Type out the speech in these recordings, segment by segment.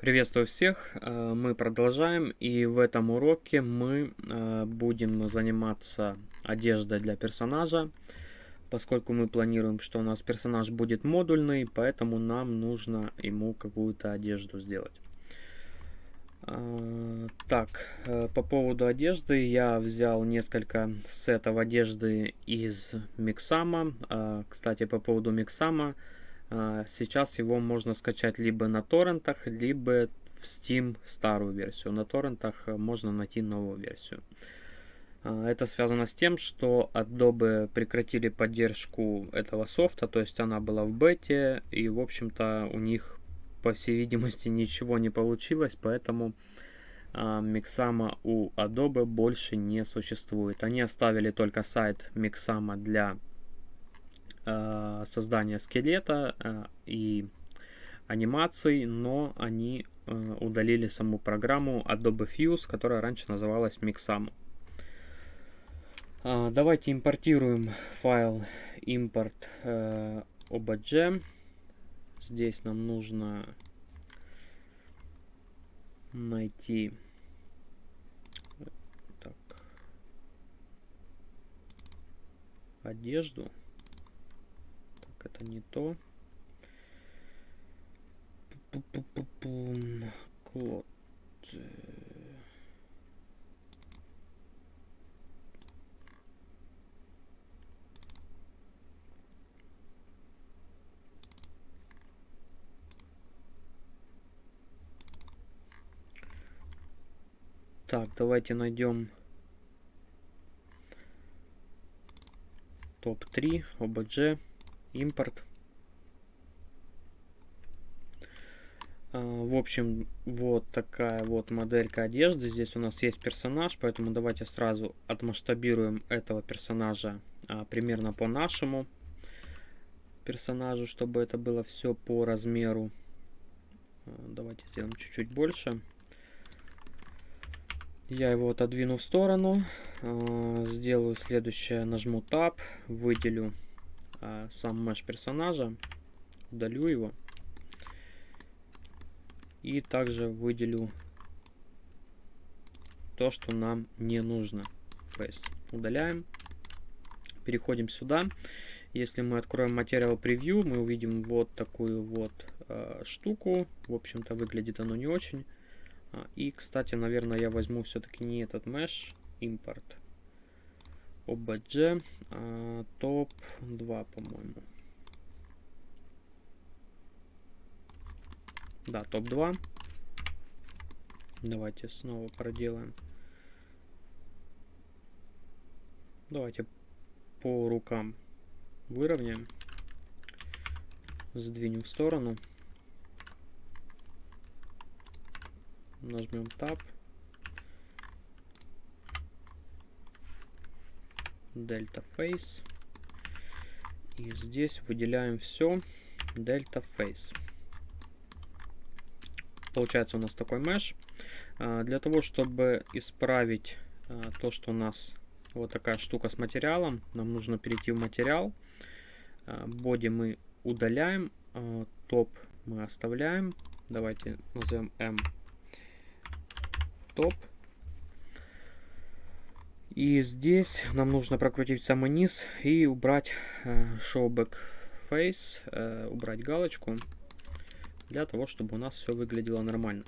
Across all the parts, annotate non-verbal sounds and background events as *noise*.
Приветствую всех, э, мы продолжаем и в этом уроке мы э, будем заниматься одеждой для персонажа, поскольку мы планируем, что у нас персонаж будет модульный, поэтому нам нужно ему какую-то одежду сделать. Э, так, по поводу одежды я взял несколько сетов одежды из Миксама. Кстати, по поводу Миксама, сейчас его можно скачать либо на торрентах, либо в Steam старую версию. На торрентах э, можно найти новую версию. А, это связано с тем, что Adobe прекратили поддержку этого софта, то есть она была в бете, и в общем-то у них, по всей видимости, ничего не получилось, поэтому Mixama у Adobe больше не существует. Они оставили только сайт Mixama для создания скелета э, и анимаций, но они э, удалили саму программу Adobe Fuse, которая раньше называлась Mixamo. Э, давайте импортируем файл import э, obj. Здесь нам нужно найти так, одежду это не то. Клод. Так, давайте найдем топ-3 OBJ импорт. А, в общем, вот такая вот моделька одежды. Здесь у нас есть персонаж, поэтому давайте сразу отмасштабируем этого персонажа а, примерно по нашему персонажу, чтобы это было все по размеру. А, давайте сделаем чуть-чуть больше. Я его отодвину в сторону. Сделаю следующее. Нажму Tab, выделю а, сам меш персонажа, удалю его. И также выделю то, что нам не нужно. Face. Удаляем. Переходим сюда. Если мы откроем материал превью, мы увидим вот такую вот э, штуку. В общем-то, выглядит оно не очень. И, кстати, наверное, я возьму все-таки не этот mesh, импорт, OBJ, а, топ 2, по-моему. Да, топ 2. Давайте снова проделаем. Давайте по рукам выровняем. Сдвинем в сторону. Нажмем Tab. Delta Face. И здесь выделяем все Delta Face. Получается у нас такой меш. А, для того, чтобы исправить а, то, что у нас вот такая штука с материалом, нам нужно перейти в материал. Боди а, мы удаляем, топ мы оставляем. Давайте назовем M топ. И здесь нам нужно прокрутить самый низ и убрать э, show back face, э, убрать галочку, для того, чтобы у нас все выглядело нормально.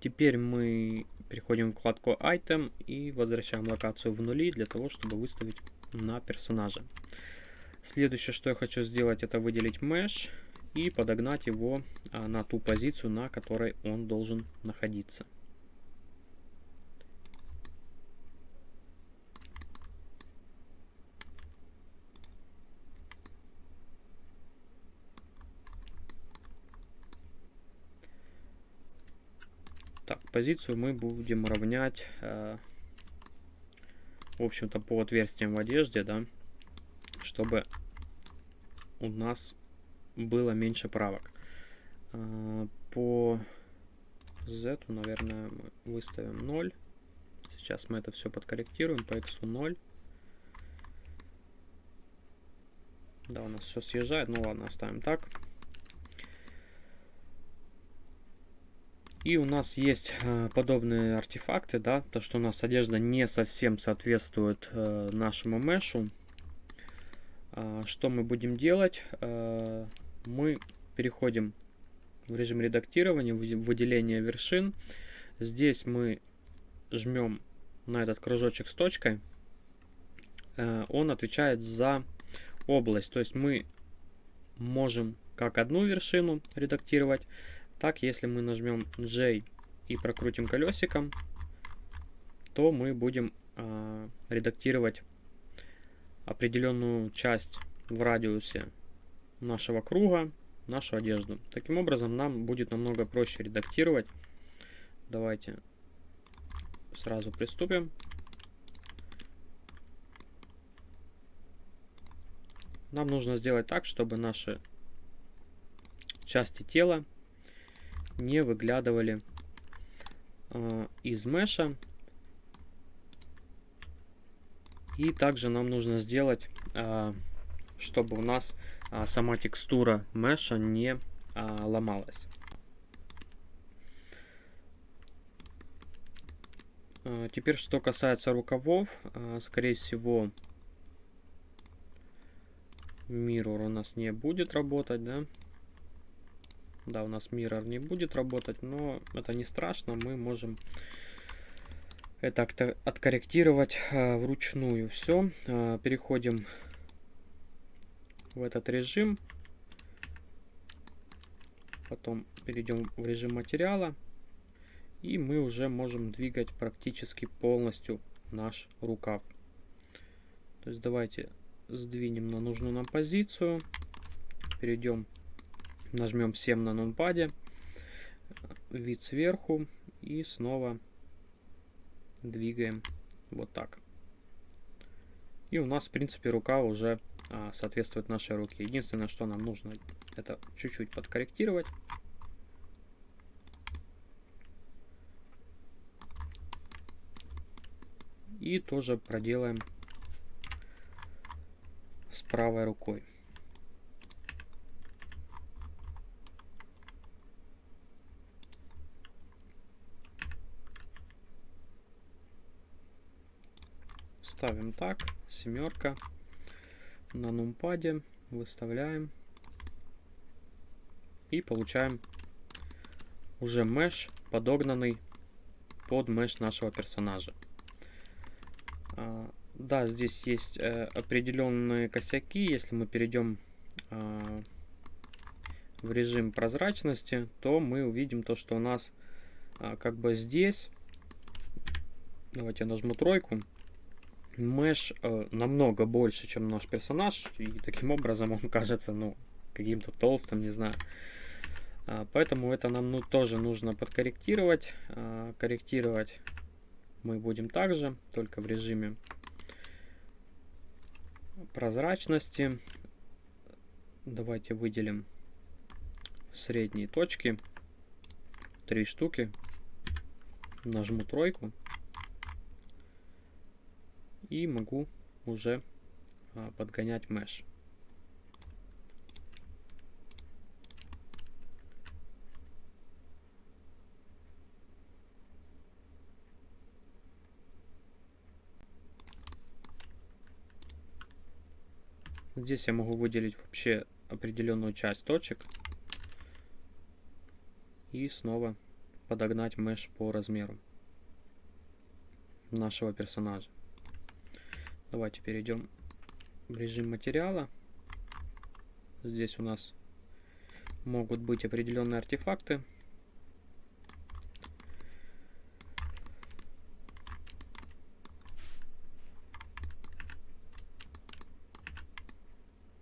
Теперь мы переходим в вкладку Item и возвращаем локацию в нули, для того, чтобы выставить на персонажа. Следующее, что я хочу сделать, это выделить Mesh и подогнать его а, на ту позицию, на которой он должен находиться. Так, позицию мы будем равнять, э, в общем-то, по отверстиям в одежде, да, чтобы у нас было меньше правок. Э, по Z, наверное, мы выставим 0. Сейчас мы это все подкорректируем. По X 0. Да, у нас все съезжает. Ну ладно, оставим так. И у нас есть э, подобные артефакты, да, то что у нас одежда не совсем соответствует э, нашему мешу. Э, что мы будем делать? Э, мы переходим в режим редактирования, выделения вершин. Здесь мы жмем на этот кружочек с точкой. Он отвечает за область, то есть мы можем как одну вершину редактировать, так, если мы нажмем J и прокрутим колесиком, то мы будем э, редактировать определенную часть в радиусе нашего круга, нашу одежду. Таким образом, нам будет намного проще редактировать. Давайте сразу приступим. Нам нужно сделать так, чтобы наши части тела не выглядывали э, из меша. И также нам нужно сделать, э, чтобы у нас э, сама текстура меша не э, ломалась. Теперь, что касается рукавов, скорее всего, Mirror у нас не будет работать, да? Да, у нас Mirror не будет работать, но это не страшно, мы можем это откорректировать э, вручную. Все, э, переходим в этот режим. Потом перейдем в режим материала. И мы уже можем двигать практически полностью наш рукав. То есть давайте сдвинем на нужную нам позицию. Перейдем Нажмем 7 на нумпаде, вид сверху и снова двигаем вот так. И у нас, в принципе, рука уже а, соответствует нашей руке. Единственное, что нам нужно, это чуть-чуть подкорректировать. И тоже проделаем с правой рукой. Ставим так, семерка. На нумпаде выставляем. И получаем уже меш, подогнанный под меш нашего персонажа. А, да, здесь есть э, определенные косяки. Если мы перейдем э, в режим прозрачности, то мы увидим то, что у нас э, как бы здесь... Давайте я нажму тройку. Мэш э, намного больше, чем наш персонаж, и таким *laughs* образом он кажется, ну, каким-то толстым, не знаю. А, поэтому это нам ну, тоже нужно подкорректировать. А, корректировать мы будем также, только в режиме прозрачности. Давайте выделим средние точки. Три штуки. Нажму тройку и могу уже а, подгонять меш. Здесь я могу выделить вообще определенную часть точек и снова подогнать меш по размеру нашего персонажа. Давайте перейдем в режим материала. Здесь у нас могут быть определенные артефакты.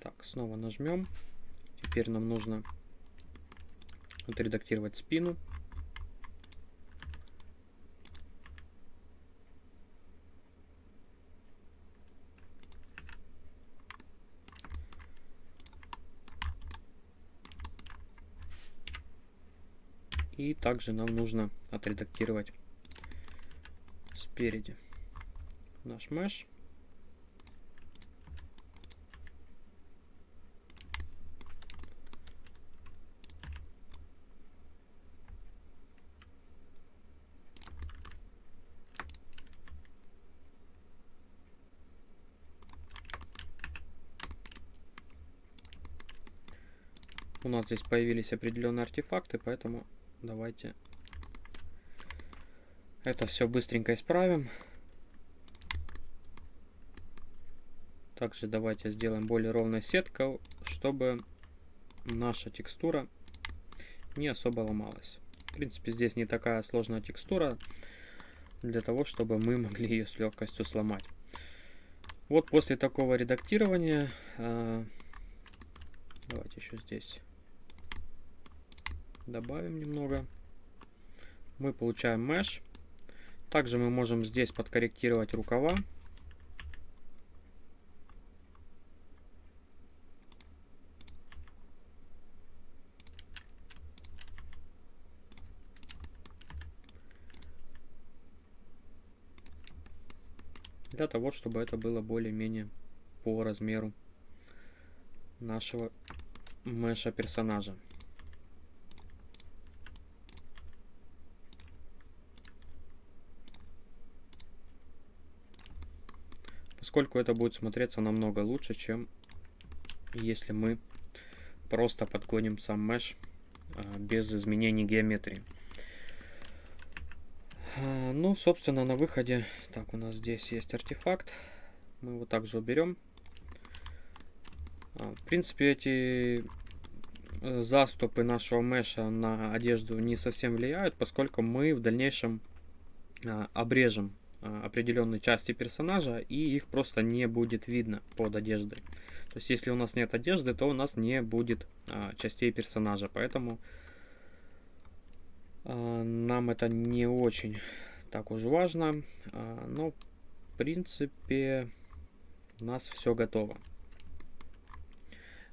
Так, снова нажмем. Теперь нам нужно отредактировать спину. также нам нужно отредактировать спереди наш mesh. у нас здесь появились определенные артефакты, поэтому давайте это все быстренько исправим. Также давайте сделаем более ровной сетку, чтобы наша текстура не особо ломалась. В принципе, здесь не такая сложная текстура для того, чтобы мы могли ее с легкостью сломать. Вот после такого редактирования, э, давайте еще здесь добавим немного, мы получаем mesh. Также мы можем здесь подкорректировать рукава. для того, чтобы это было более-менее по размеру нашего меша персонажа. Поскольку это будет смотреться намного лучше, чем если мы просто подгоним сам меш а, без изменений геометрии. А, ну, собственно, на выходе... Так, у нас здесь есть артефакт. Мы его также уберем. А, в принципе, эти э, заступы нашего меша на одежду не совсем влияют, поскольку мы в дальнейшем обрежем определенные части персонажа, и их просто не будет видно под одеждой. То есть, если у нас нет одежды, то у нас не будет частей персонажа. Поэтому а, нам это не очень так уж важно. А, но, в принципе, у нас все готово.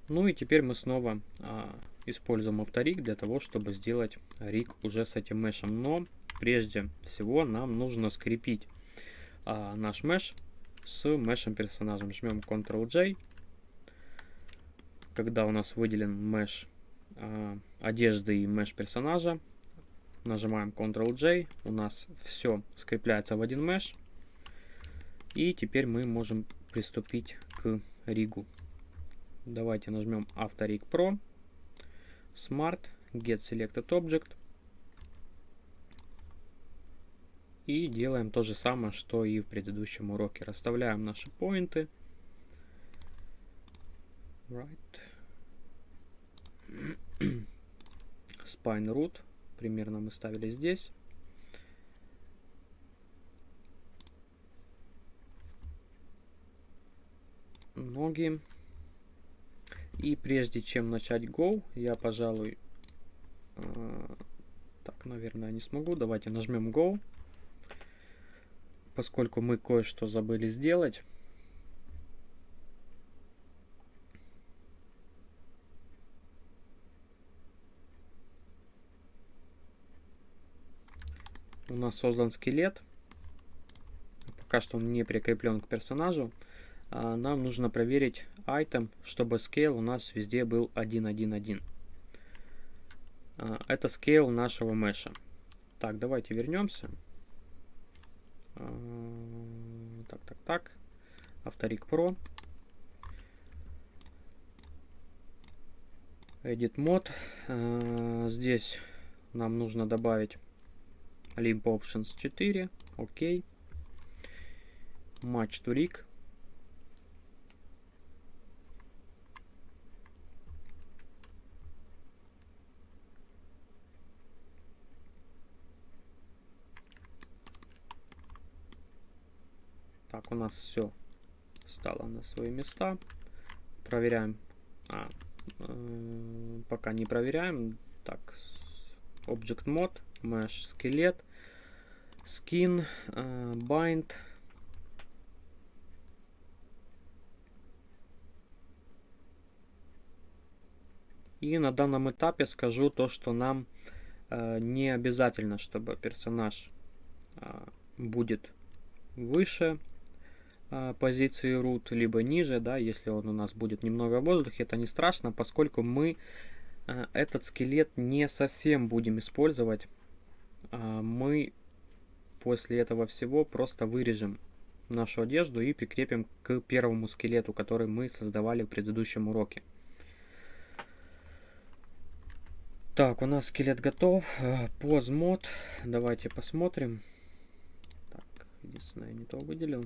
Ну и теперь мы снова а, используем авторик для того, чтобы сделать риг уже с этим мешем. Но прежде всего нам нужно скрепить наш меш с мешем персонажем. Жмем Ctrl-J. Когда у нас выделен меш одежды и меш персонажа, Нажимаем Ctrl-J. У нас все скрепляется в один меш. И теперь мы можем приступить к ригу. Давайте нажмем Авториг Pro. Smart. Get Selected Object. И делаем то же самое, что и в предыдущем уроке. Расставляем наши поинты. Right. *clears throat* Spine root примерно мы ставили здесь. Ноги. И прежде чем начать Go, я, пожалуй, э, так, наверное, не смогу. Давайте нажмем Go. Поскольку мы кое-что забыли сделать. у нас создан скелет. Пока что он не прикреплен к персонажу. А, нам нужно проверить item, чтобы scale у нас везде был 1.1.1. А, это scale нашего меша. Так, давайте вернемся. Так, так, так. Авторик Pro. Edit мод. Здесь нам нужно добавить Limp Options 4. Окей. Match to rig. Так, у нас все стало на свои места. Проверяем. А, э, пока не проверяем. Так, Object Mode mesh скелет, skin, uh, bind. И на данном этапе скажу то, что нам э, не обязательно, чтобы персонаж э, будет выше э, позиции root, либо ниже, да, если он у нас будет немного в воздухе, это не страшно, поскольку мы э, этот скелет не совсем будем использовать а, мы после этого всего просто вырежем нашу одежду и прикрепим к первому скелету, который мы создавали в предыдущем уроке. Так, у нас скелет готов. Позмод. Давайте посмотрим. Так, единственное, я не то выделил.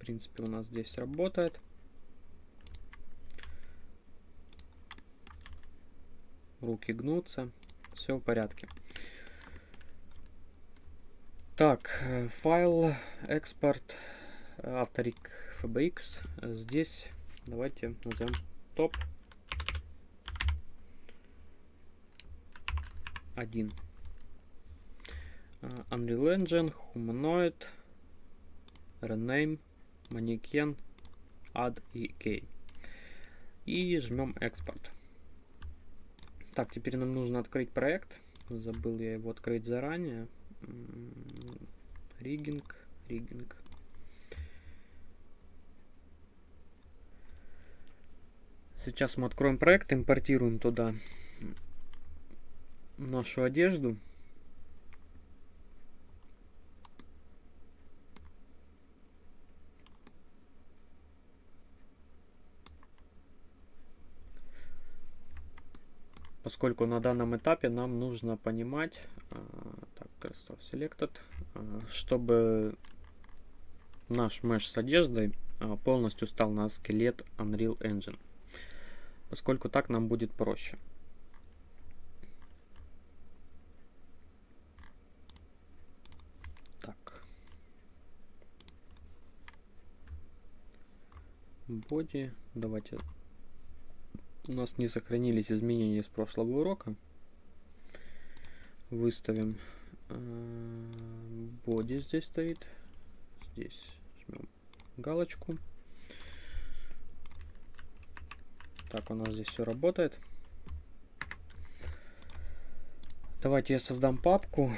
В принципе, у нас здесь работает. Руки гнутся. Все в порядке. Так, э, файл, экспорт, авторик FBX. Здесь давайте назовем топ 1. Uh, Unreal Engine, Humanoid, Rename, Mannequin, Add Key. И жмем экспорт. Так, теперь нам нужно открыть проект. Забыл я его открыть заранее. Ригинг, ригинг. Сейчас мы откроем проект, импортируем туда нашу одежду. Поскольку на данном этапе нам нужно понимать, а, так, Selected, а, чтобы наш меш с одеждой а, полностью стал на скелет Unreal Engine поскольку так нам будет проще. Так. Боди. Давайте. У нас не сохранились изменения с прошлого урока. Выставим боди э, здесь стоит. Здесь жмем галочку. Так, у нас здесь все работает. Давайте я создам папку.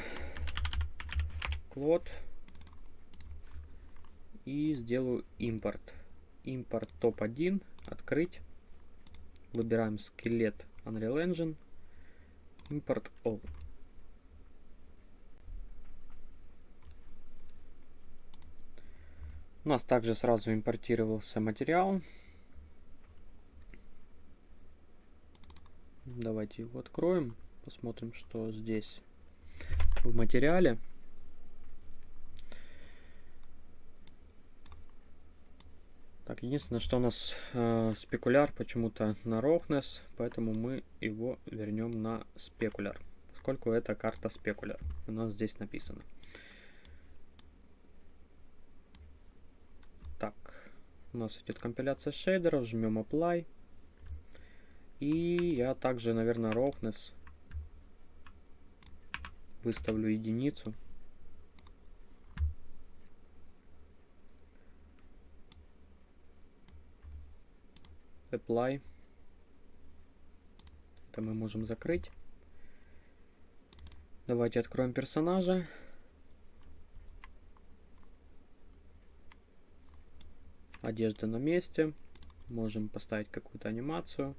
Клод. И сделаю импорт. Импорт топ-1. Открыть. Выбираем скелет Unreal Engine. Импорт all. У нас также сразу импортировался материал. Давайте его откроем. Посмотрим, что здесь в материале. Так, единственное, что у нас э, спекуляр почему-то на roughness, поэтому мы его вернем на спекуляр, поскольку это карта спекуляр. У нас здесь написано. Так, у нас идет компиляция шейдеров, жмем apply. И я также, наверное, roughness выставлю единицу. Apply. Это мы можем закрыть. Давайте откроем персонажа. Одежда на месте. Можем поставить какую-то анимацию.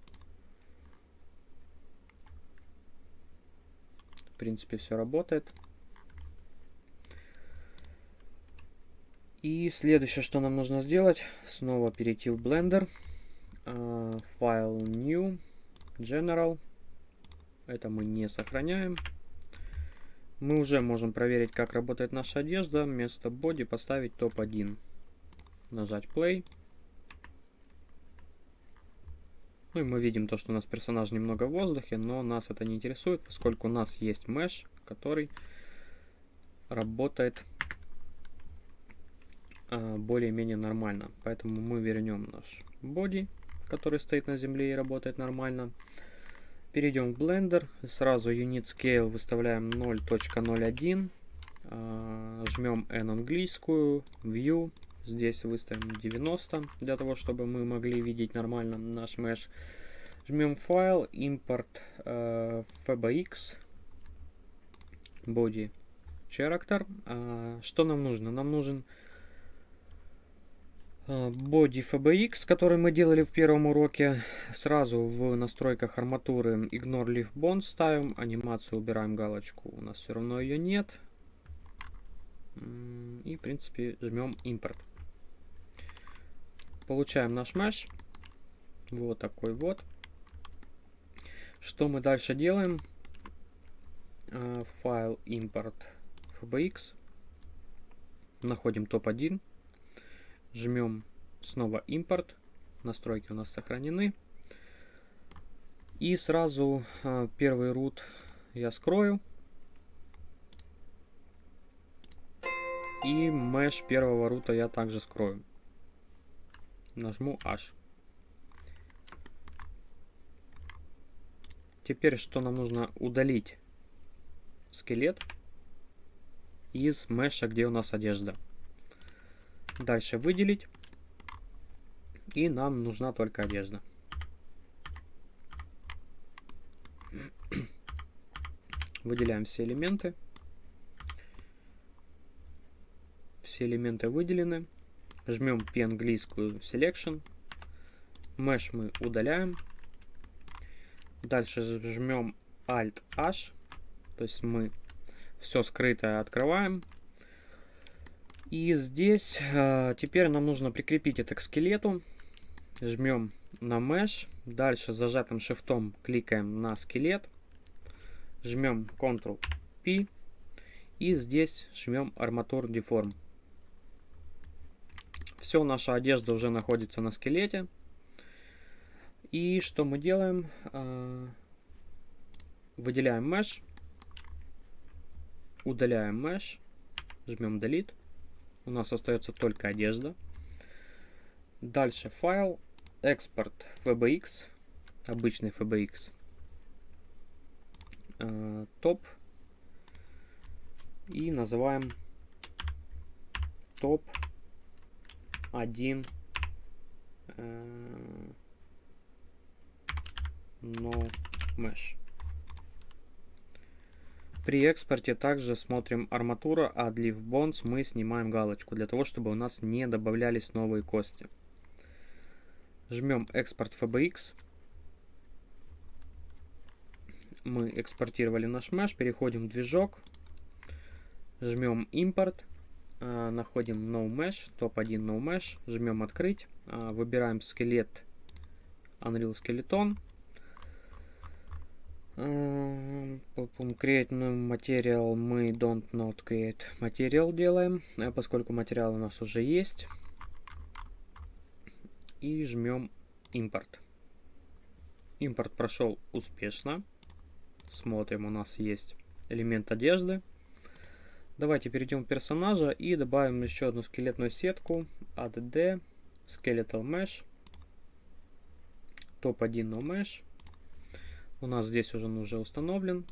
принципе, все работает. И следующее, что нам нужно сделать, снова перейти в Blender. Uh, File New, General. Это мы не сохраняем. Мы уже можем проверить, как работает наша одежда. Вместо body поставить топ-1. Нажать Play. Ну и мы видим то, что у нас персонаж немного в воздухе, но нас это не интересует, поскольку у нас есть меш, который работает э, более-менее нормально. Поэтому мы вернем наш body, который стоит на земле и работает нормально. Перейдем в Blender, сразу Unit Scale выставляем 0.01, э, жмем N английскую, View, Здесь выставим 90, для того, чтобы мы могли видеть нормально наш mesh. Жмем файл, импорт э, fbx, body character. А, что нам нужно? Нам нужен э, body fbx, который мы делали в первом уроке. Сразу в настройках арматуры ignore leaf bond ставим, анимацию убираем галочку, у нас все равно ее нет. И, в принципе, жмем импорт. Получаем наш mesh. Вот такой вот. Что мы дальше делаем? А, файл импорт fbx. Находим топ-1. Жмем снова импорт. Настройки у нас сохранены. И сразу а, первый root я скрою. И mesh первого рута я также скрою. Нажму H. Теперь что нам нужно удалить? Скелет из меша, где у нас одежда. Дальше выделить. И нам нужна только одежда. *clears throat* Выделяем все элементы. Все элементы выделены. Жмем p-английскую selection. Mesh мы удаляем. Дальше жмем Alt-H. То есть мы все скрытое открываем. И здесь э, теперь нам нужно прикрепить это к скелету. Жмем на Mesh. Дальше зажатым шифтом кликаем на скелет. Жмем Ctrl-P. И здесь жмем Armature Deform. Все, наша одежда уже находится на скелете. И что мы делаем? А, выделяем mesh. Удаляем mesh. Жмем delete. У нас остается только одежда. Дальше файл. Экспорт FBX. Обычный FBX. А, топ. И называем топ 1 no mesh. При экспорте также смотрим арматура, а для bonds мы снимаем галочку, для того, чтобы у нас не добавлялись новые кости. Жмем экспорт FBX. Мы экспортировали наш mesh, переходим в движок, жмем импорт а, находим No Mesh, топ-1 No Mesh, жмем открыть, а, выбираем скелет Unreal Skeleton, create new material мы don't not create material делаем, поскольку материал у нас уже есть. И жмем импорт. Импорт прошел успешно. Смотрим, у нас есть элемент одежды. Давайте перейдем в персонажа и добавим еще одну скелетную сетку. add skeletal mesh. Топ-1 no mesh. У нас здесь уже он уже установлен.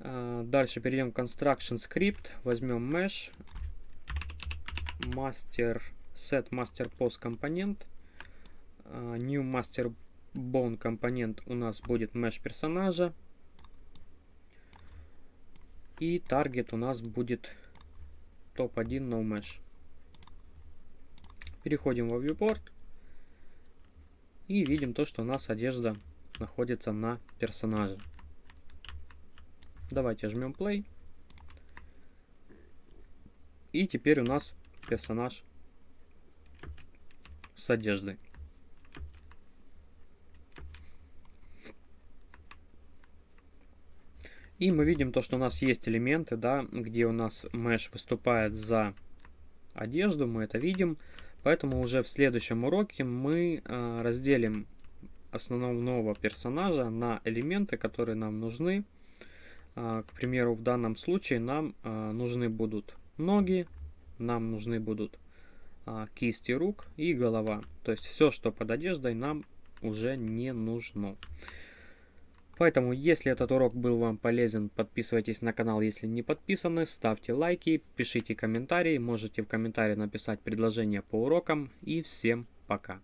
А, дальше перейдем в construction script. Возьмем mesh. Master set master post компонент. А, new master bone компонент у нас будет mesh персонажа. И таргет у нас будет топ-1 no mesh. Переходим во viewport. И видим то, что у нас одежда находится на персонаже. Давайте жмем play. И теперь у нас персонаж с одеждой. И мы видим то, что у нас есть элементы, да, где у нас mesh выступает за одежду, мы это видим. Поэтому уже в следующем уроке мы э, разделим основного персонажа на элементы, которые нам нужны. Э, к примеру, в данном случае нам э, нужны будут ноги, нам нужны будут э, кисти рук и голова. То есть все, что под одеждой, нам уже не нужно. Поэтому, если этот урок был вам полезен, подписывайтесь на канал, если не подписаны, ставьте лайки, пишите комментарии, можете в комментарии написать предложение по урокам и всем пока.